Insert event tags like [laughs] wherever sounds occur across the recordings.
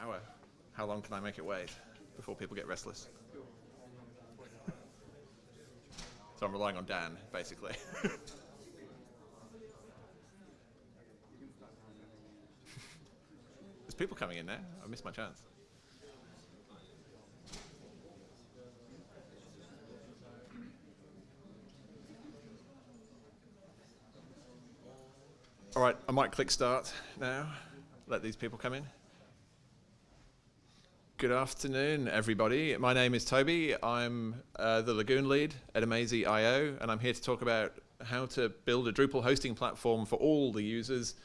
hour. How long can I make it wait before people get restless? so I'm relying on Dan, basically. [laughs] There's people coming in there. I missed my chance. All right, I might click start now. Let these people come in. Good afternoon, everybody. My name is Toby. I'm uh, the Lagoon lead at amazee.io, and I'm here to talk about how to build a Drupal hosting platform for all the users.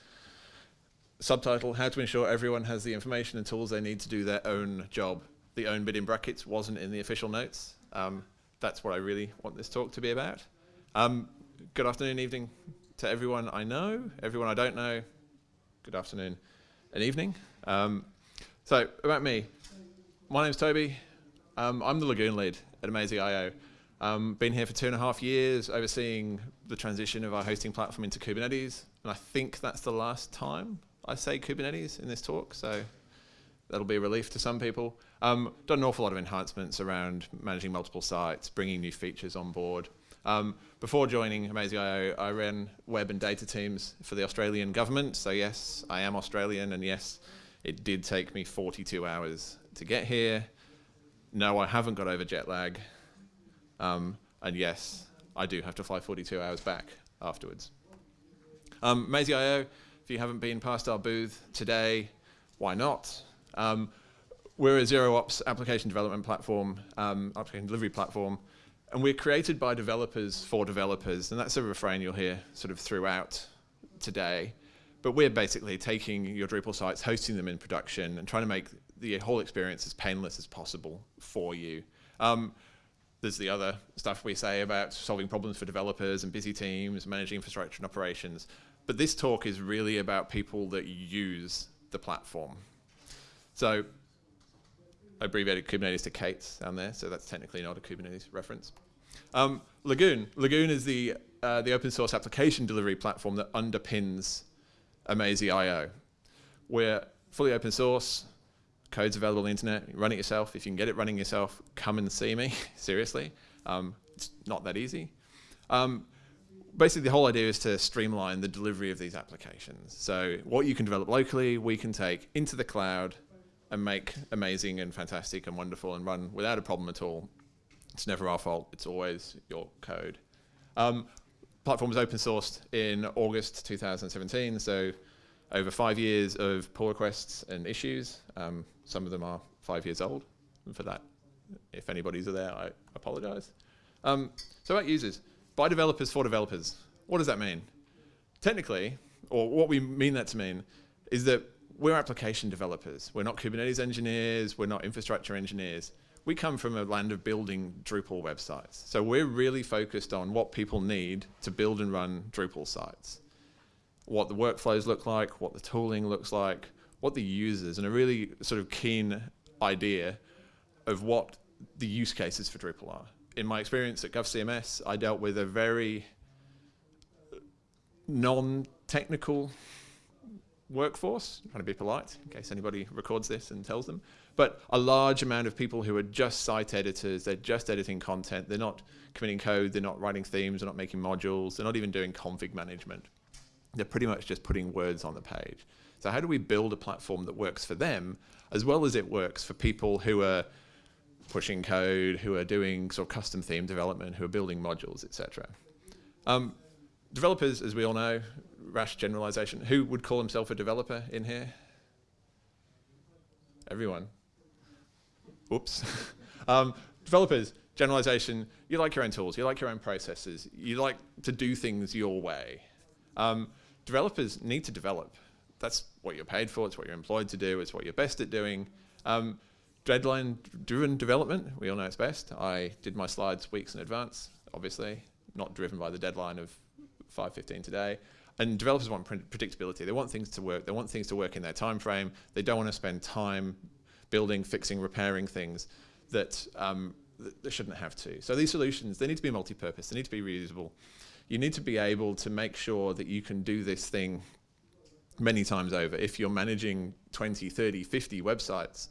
Subtitle, how to ensure everyone has the information and tools they need to do their own job. The own bit in brackets wasn't in the official notes. Um, that's what I really want this talk to be about. Um, good afternoon, evening, to everyone I know, everyone I don't know, good afternoon and evening. Um, so about me, my name's Toby. Um, I'm the Lagoon lead at amazee.io. Um, been here for two and a half years, overseeing the transition of our hosting platform into Kubernetes, and I think that's the last time I say Kubernetes in this talk, so that'll be a relief to some people. Um, done an awful lot of enhancements around managing multiple sites, bringing new features on board. Um, before joining amazee.io, I ran web and data teams for the Australian government. So yes, I am Australian, and yes, it did take me 42 hours to get here. No, I haven't got over jet lag. Um, and yes, I do have to fly 42 hours back afterwards. Um, if you haven't been past our booth today, why not? Um, we're a zero ops application development platform, um, application delivery platform and we're created by developers for developers, and that's a refrain you'll hear sort of throughout today. But we're basically taking your Drupal sites, hosting them in production, and trying to make the whole experience as painless as possible for you. Um, there's the other stuff we say about solving problems for developers and busy teams, managing infrastructure and operations. But this talk is really about people that use the platform. So I abbreviated Kubernetes to K8s down there, so that's technically not a Kubernetes reference. Um, Lagoon. Lagoon is the, uh, the open source application delivery platform that underpins amazee.io. We're fully open source, code's available on the internet, run it yourself. If you can get it running yourself, come and see me, [laughs] seriously. Um, it's not that easy. Um, basically, the whole idea is to streamline the delivery of these applications. So what you can develop locally, we can take into the cloud and make amazing and fantastic and wonderful and run without a problem at all it's never our fault. It's always your code. Um, platform was open sourced in August 2017, so over five years of pull requests and issues. Um, some of them are five years old. And for that, if anybody's there, I apologize. Um, so about users, by developers for developers. What does that mean? Technically, or what we mean that to mean, is that we're application developers. We're not Kubernetes engineers. We're not infrastructure engineers we come from a land of building Drupal websites. So we're really focused on what people need to build and run Drupal sites. What the workflows look like, what the tooling looks like, what the users, and a really sort of keen idea of what the use cases for Drupal are. In my experience at GovCMS, I dealt with a very non-technical workforce, I'm trying to be polite in case anybody records this and tells them, but a large amount of people who are just site editors, they're just editing content, they're not committing code, they're not writing themes, they're not making modules, they're not even doing config management. They're pretty much just putting words on the page. So how do we build a platform that works for them as well as it works for people who are pushing code, who are doing sort of custom theme development, who are building modules, etc. Um, developers, as we all know, rash generalization. Who would call himself a developer in here? Everyone. Oops. [laughs] um, developers, generalization, you like your own tools, you like your own processes, you like to do things your way. Um, developers need to develop. That's what you're paid for, it's what you're employed to do, it's what you're best at doing. Um, Deadline-driven development, we all know it's best. I did my slides weeks in advance, obviously, not driven by the deadline of 5.15 today. And developers want predictability. They want things to work. They want things to work in their time frame. They don't want to spend time building, fixing, repairing things that um, they shouldn't have to. So these solutions, they need to be multi-purpose. They need to be reusable. You need to be able to make sure that you can do this thing many times over. If you're managing 20, 30, 50 websites,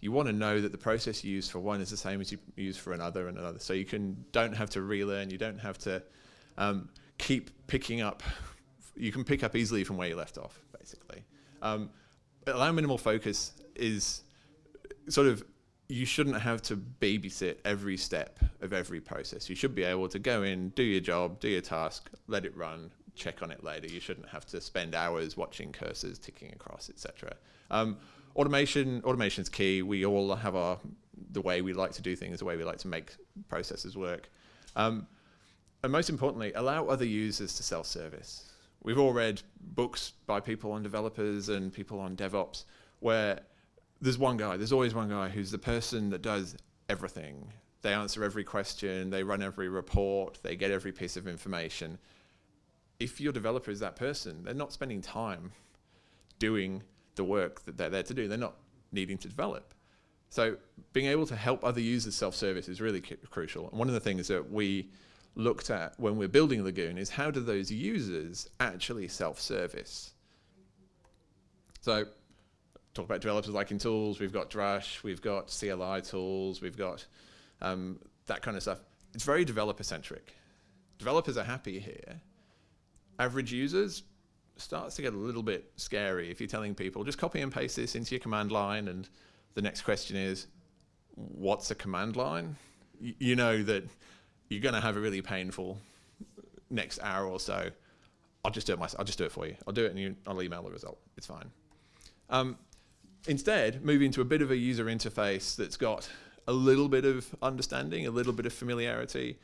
you want to know that the process you use for one is the same as you use for another and another. So you can don't have to relearn. You don't have to um, keep picking up. You can pick up easily from where you left off, basically. Um, allow minimal focus is sort of you shouldn't have to babysit every step of every process. You should be able to go in, do your job, do your task, let it run, check on it later. You shouldn't have to spend hours watching cursors ticking across, etc. Um, automation, automation is key. We all have our the way we like to do things, the way we like to make processes work. Um, and most importantly, allow other users to self-service. We've all read books by people on developers and people on DevOps where there's one guy, there's always one guy who's the person that does everything. They answer every question, they run every report, they get every piece of information. If your developer is that person, they're not spending time doing the work that they're there to do. They're not needing to develop. So being able to help other users self-service is really crucial. And one of the things that we looked at when we're building Lagoon is how do those users actually self-service? So talk about developers liking tools, we've got Drush, we've got CLI tools, we've got um, that kind of stuff. It's very developer centric. Developers are happy here. Average users starts to get a little bit scary if you're telling people just copy and paste this into your command line and the next question is what's a command line? Y you know that you're going to have a really painful next hour or so. I'll just do it myself. I'll just do it for you. I'll do it and you, I'll email the result. It's fine. Um, instead, moving to a bit of a user interface that's got a little bit of understanding, a little bit of familiarity.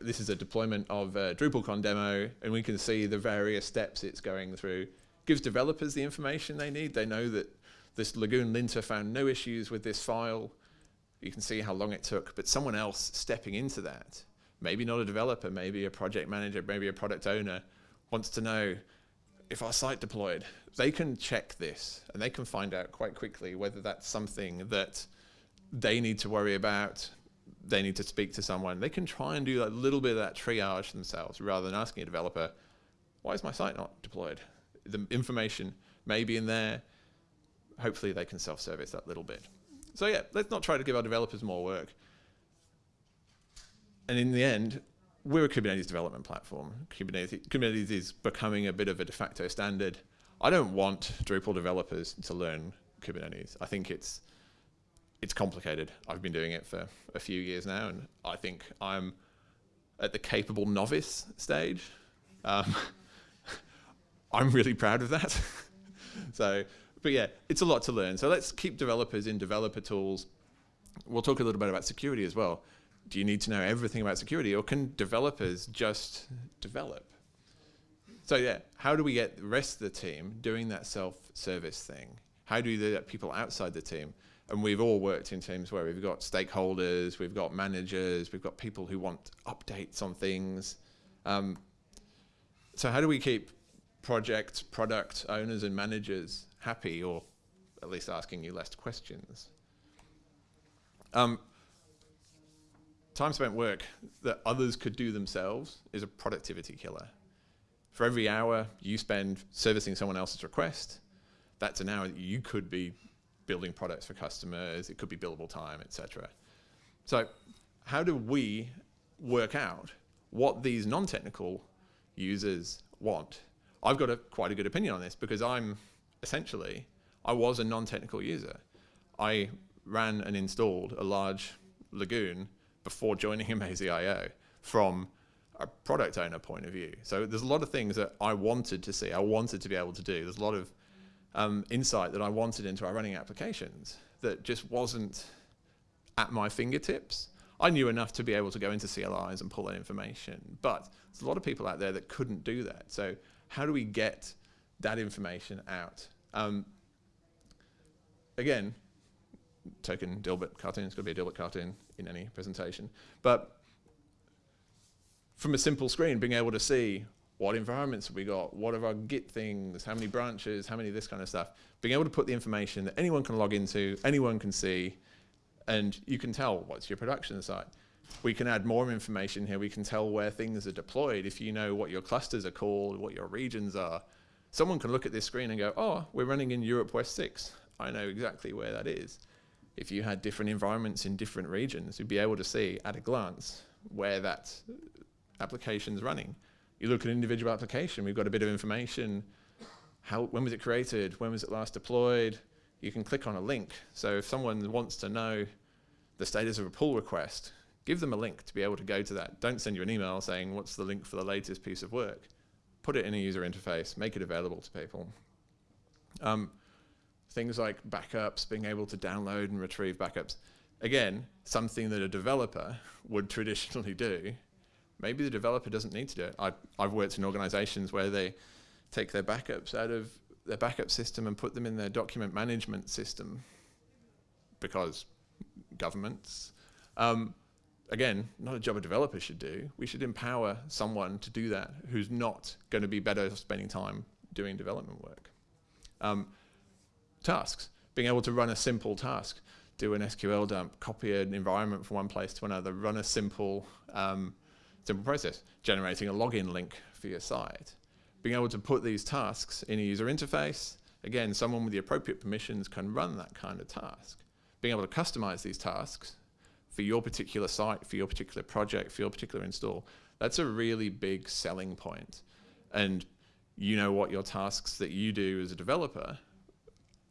This is a deployment of a DrupalCon demo, and we can see the various steps it's going through. Gives developers the information they need. They know that this Lagoon linter found no issues with this file. You can see how long it took, but someone else stepping into that, maybe not a developer, maybe a project manager, maybe a product owner, wants to know if our site deployed, they can check this and they can find out quite quickly whether that's something that they need to worry about, they need to speak to someone. They can try and do a little bit of that triage themselves rather than asking a developer, why is my site not deployed? The information may be in there. Hopefully they can self-service that little bit. So yeah, let's not try to give our developers more work. And in the end, we're a Kubernetes development platform. Kubernetes, Kubernetes is becoming a bit of a de facto standard. I don't want Drupal developers to learn Kubernetes. I think it's it's complicated. I've been doing it for a few years now, and I think I'm at the capable novice stage. Um, [laughs] I'm really proud of that. [laughs] so, but yeah, it's a lot to learn. So let's keep developers in developer tools. We'll talk a little bit about security as well do you need to know everything about security or can developers just develop? So yeah, how do we get the rest of the team doing that self-service thing? How do we get people outside the team? And we've all worked in teams where we've got stakeholders, we've got managers, we've got people who want updates on things. Um, so how do we keep project, product owners and managers happy or at least asking you less questions? Um, time spent work that others could do themselves is a productivity killer. For every hour you spend servicing someone else's request, that's an hour that you could be building products for customers, it could be billable time, etc. So how do we work out what these non-technical users want? I've got a, quite a good opinion on this because I'm essentially, I was a non-technical user. I ran and installed a large Lagoon before joining amazee.io from a product owner point of view. So there's a lot of things that I wanted to see, I wanted to be able to do. There's a lot of um, insight that I wanted into our running applications that just wasn't at my fingertips. I knew enough to be able to go into CLIs and pull that information, but there's a lot of people out there that couldn't do that. So how do we get that information out? Um, again, token Dilbert cartoon, it's going to be a Dilbert cartoon in any presentation. But from a simple screen, being able to see what environments have we got, what are our Git things, how many branches, how many of this kind of stuff, being able to put the information that anyone can log into, anyone can see, and you can tell what's your production site. We can add more information here. We can tell where things are deployed if you know what your clusters are called, what your regions are. someone can look at this screen and go, oh, we're running in Europe West 6. I know exactly where that is. If you had different environments in different regions, you'd be able to see at a glance where that application's running. You look at an individual application, we've got a bit of information. How, when was it created? When was it last deployed? You can click on a link. So if someone wants to know the status of a pull request, give them a link to be able to go to that. Don't send you an email saying, what's the link for the latest piece of work? Put it in a user interface, make it available to people. Um, things like backups, being able to download and retrieve backups. Again, something that a developer [laughs] would traditionally do. Maybe the developer doesn't need to do it. I, I've worked in organizations where they take their backups out of their backup system and put them in their document management system because governments. Um, again, not a job a developer should do. We should empower someone to do that who's not going to be better spending time doing development work. Um, tasks, being able to run a simple task, do an SQL dump, copy an environment from one place to another, run a simple, um, simple process, generating a login link for your site. Being able to put these tasks in a user interface, again, someone with the appropriate permissions can run that kind of task. Being able to customize these tasks for your particular site, for your particular project, for your particular install, that's a really big selling point. And you know what your tasks that you do as a developer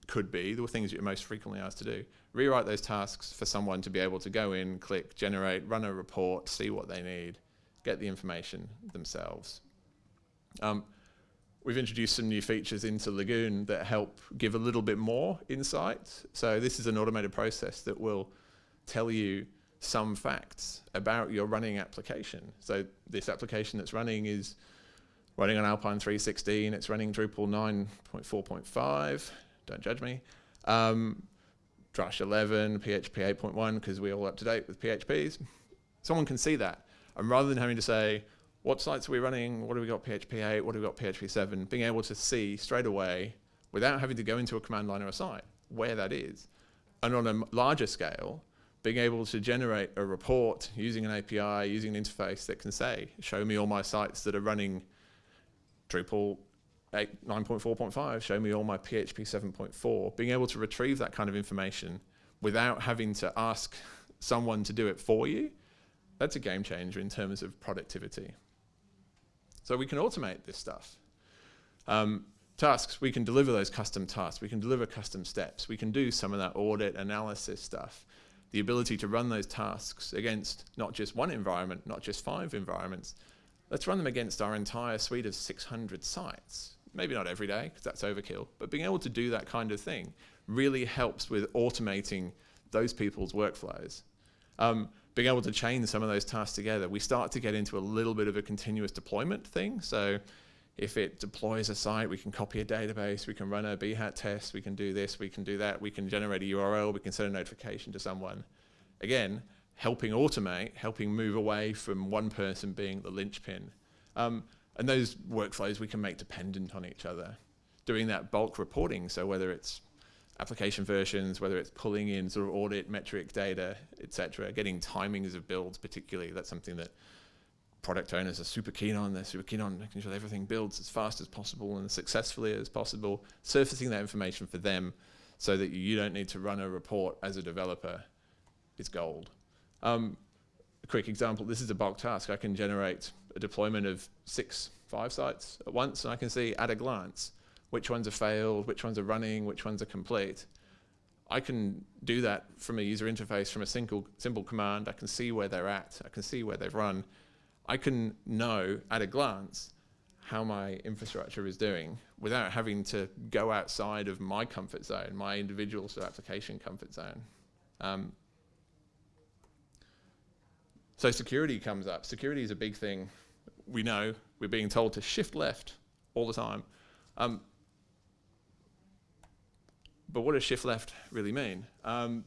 could be, the things you're most frequently asked to do. Rewrite those tasks for someone to be able to go in, click, generate, run a report, see what they need, get the information themselves. Um, we've introduced some new features into Lagoon that help give a little bit more insight. So this is an automated process that will tell you some facts about your running application. So this application that's running is running on Alpine 316, it's running Drupal 9.4.5, don't judge me. Um, Drush 11, PHP 8.1, because we're all up to date with PHPs. Someone can see that. And rather than having to say, what sites are we running? What have we got PHP 8? What have we got PHP 7? Being able to see straight away, without having to go into a command line or a site, where that is. And on a larger scale, being able to generate a report using an API, using an interface that can say, show me all my sites that are running Drupal 9.4.5, show me all my PHP 7.4, being able to retrieve that kind of information without having to ask someone to do it for you, that's a game changer in terms of productivity. So we can automate this stuff. Um, tasks, we can deliver those custom tasks, we can deliver custom steps, we can do some of that audit analysis stuff the ability to run those tasks against not just one environment, not just five environments, let's run them against our entire suite of 600 sites. Maybe not every day, because that's overkill, but being able to do that kind of thing really helps with automating those people's workflows. Um, being able to chain some of those tasks together, we start to get into a little bit of a continuous deployment thing. So if it deploys a site, we can copy a database, we can run a Behat test, we can do this, we can do that, we can generate a URL, we can send a notification to someone. Again, helping automate, helping move away from one person being the linchpin. Um, and those workflows we can make dependent on each other. Doing that bulk reporting, so whether it's application versions, whether it's pulling in sort of audit metric data, etc., getting timings of builds particularly, that's something that product owners are super keen on. They're super keen on making sure that everything builds as fast as possible and as successfully as possible, surfacing that information for them so that you don't need to run a report as a developer is gold. Um, a quick example, this is a bulk task. I can generate a deployment of six, five sites at once, and I can see at a glance which ones have failed, which ones are running, which ones are complete. I can do that from a user interface, from a single simple command. I can see where they're at. I can see where they've run. I can know at a glance how my infrastructure is doing without having to go outside of my comfort zone, my individual sort of application comfort zone. Um, so security comes up. Security is a big thing. We know we're being told to shift left all the time. Um, but what does shift left really mean? Um,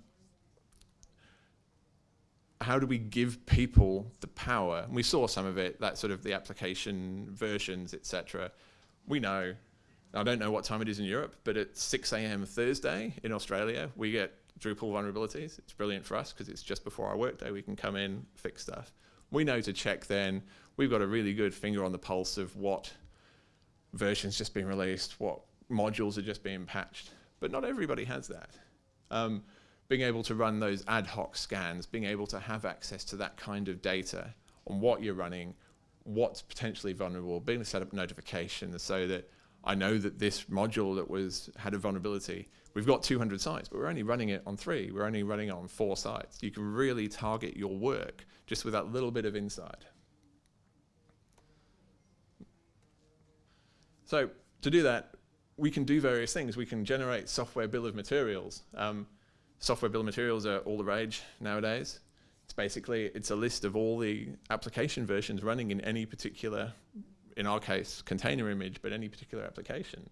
how do we give people the power? And we saw some of it, that sort of the application versions, etc. We know, I don't know what time it is in Europe, but at 6 a.m. Thursday in Australia, we get Drupal vulnerabilities. It's brilliant for us because it's just before our workday. We can come in, fix stuff. We know to check then. We've got a really good finger on the pulse of what versions just been released, what modules are just being patched. But not everybody has that. Um, being able to run those ad hoc scans, being able to have access to that kind of data on what you're running, what's potentially vulnerable, being able to set up notifications so that I know that this module that was had a vulnerability, we've got 200 sites, but we're only running it on three. We're only running it on four sites. You can really target your work just with that little bit of insight. So to do that, we can do various things. We can generate software bill of materials. Um, software bill of materials are all the rage nowadays. It's basically, it's a list of all the application versions running in any particular, in our case, container image, but any particular application.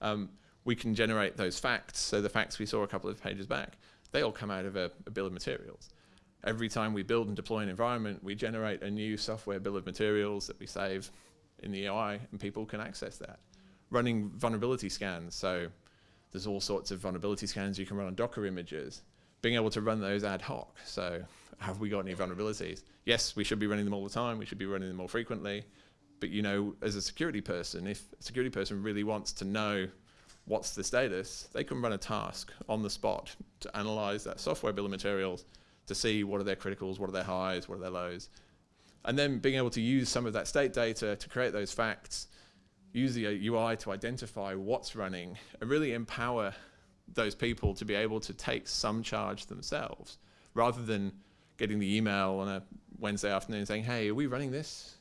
Um, we can generate those facts. So the facts we saw a couple of pages back, they all come out of a, a bill of materials. Every time we build and deploy an environment, we generate a new software bill of materials that we save in the UI and people can access that. Running vulnerability scans, so there's all sorts of vulnerability scans you can run on Docker images. Being able to run those ad hoc, so have we got any vulnerabilities? Yes, we should be running them all the time, we should be running them more frequently, but you know, as a security person, if a security person really wants to know what's the status, they can run a task on the spot to analyze that software bill of materials to see what are their criticals, what are their highs, what are their lows, and then being able to use some of that state data to create those facts, use the UI to identify what's running, and really empower those people to be able to take some charge themselves, rather than getting the email on a Wednesday afternoon saying, hey, are we running this?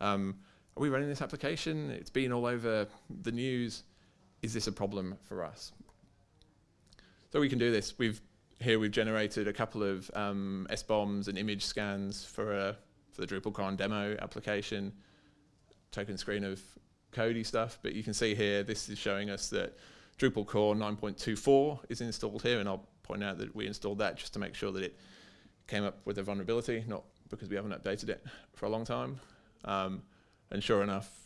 Um, are we running this application? It's been all over the news. Is this a problem for us? So we can do this. We've here we've generated a couple of um, SBOMs and image scans for a for the DrupalCon demo application, token screen of Kodi stuff, but you can see here, this is showing us that Drupal core 9.24 is installed here, and I'll point out that we installed that just to make sure that it came up with a vulnerability, not because we haven't updated it for a long time. Um, and sure enough,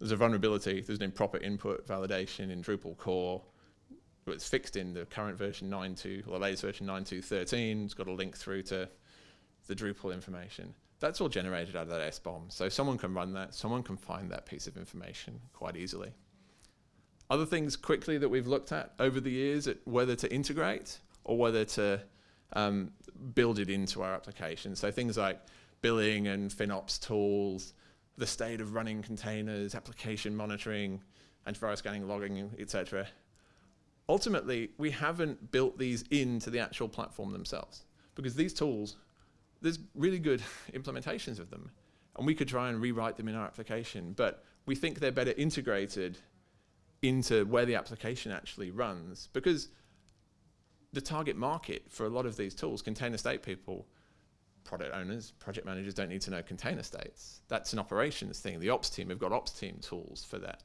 there's a vulnerability, there's an improper input validation in Drupal core. It's fixed in the current version 9.2, or the latest version 9.2.13. It's got a link through to the Drupal information. That's all generated out of that SBOM. So someone can run that, someone can find that piece of information quite easily. Other things quickly that we've looked at over the years at whether to integrate or whether to um, build it into our application. So things like billing and FinOps tools, the state of running containers, application monitoring, antivirus scanning, logging, etc. Ultimately, we haven't built these into the actual platform themselves because these tools there's really good [laughs] implementations of them. And we could try and rewrite them in our application, but we think they're better integrated into where the application actually runs because the target market for a lot of these tools, container state people, product owners, project managers don't need to know container states. That's an operations thing. The ops team have got ops team tools for that.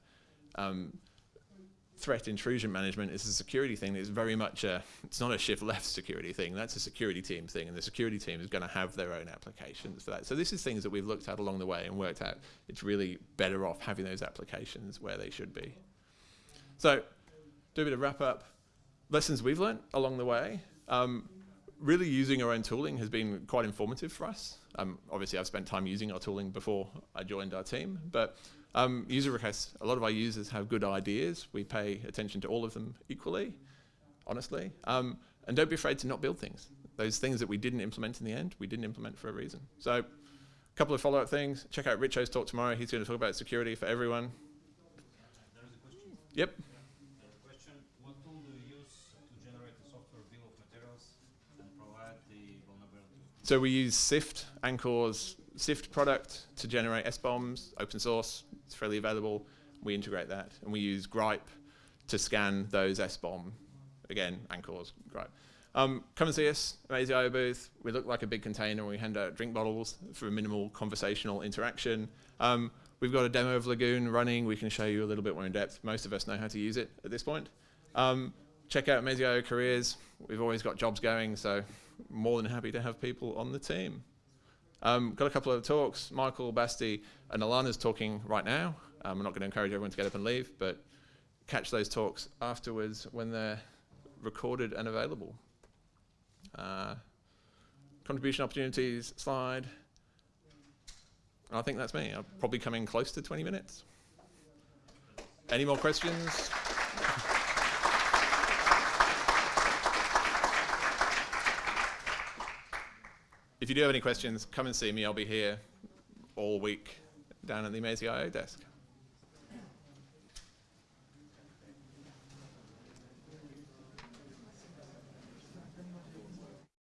Um, threat intrusion management is a security thing. It's very much a, it's not a shift left security thing. That's a security team thing, and the security team is going to have their own applications for that. So this is things that we've looked at along the way and worked out. It's really better off having those applications where they should be. So, do a bit of wrap up. Lessons we've learned along the way. Um, really using our own tooling has been quite informative for us. Um, obviously, I've spent time using our tooling before I joined our team, but um, user requests, a lot of our users have good ideas. We pay attention to all of them equally, honestly. Um, and don't be afraid to not build things. Those things that we didn't implement in the end, we didn't implement for a reason. So a couple of follow-up things. Check out Richo's talk tomorrow. He's going to talk about security for everyone. Yep. So we use Syft, Anchore's Syft product to generate SBOMs, open source, it's freely available. We integrate that, and we use Grype to scan those SBOM. Again, Anchore's Grype. Um, come and see us at AZIO booth. We look like a big container. We hand out drink bottles for minimal conversational interaction. Um, we've got a demo of Lagoon running. We can show you a little bit more in depth. Most of us know how to use it at this point. Um, check out Maisie.io careers. We've always got jobs going, so more than happy to have people on the team. Um, got a couple of talks. Michael, Basti, and Alana's talking right now. Um, I'm not going to encourage everyone to get up and leave, but catch those talks afterwards when they're recorded and available. Uh, contribution opportunities slide. I think that's me. I'm probably coming close to 20 minutes. Any more questions? If you do have any questions, come and see me. I'll be here all week down at the amazee.io desk.